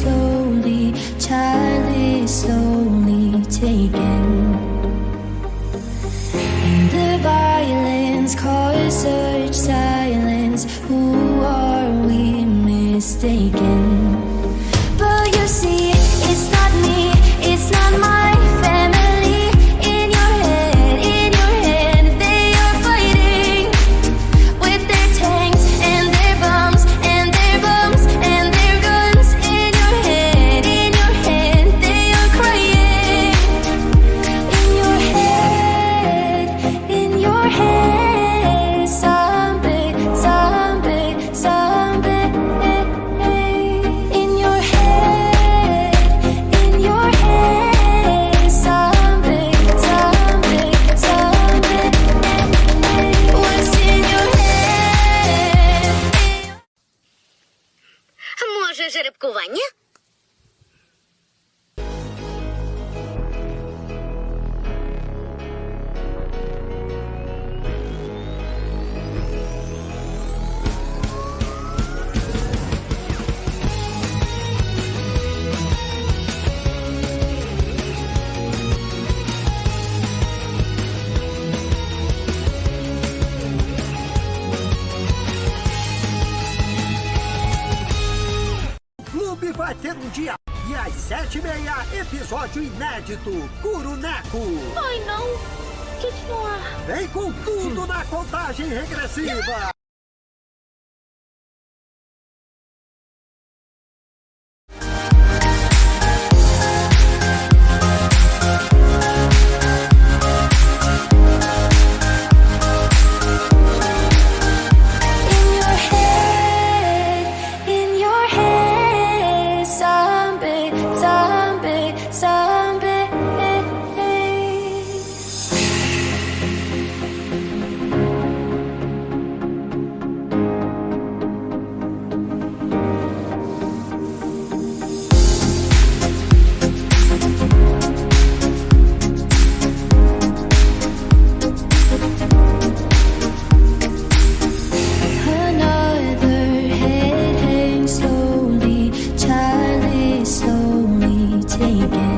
slowly, child is slowly taken. And the violence caused such silence. Who are we mistaken? Жеребкування? vai ter um dia. E às sete e meia, episódio inédito, Curuneco. Ai, não. Que, que não há? Vem com tudo hum. na contagem regressiva. Again.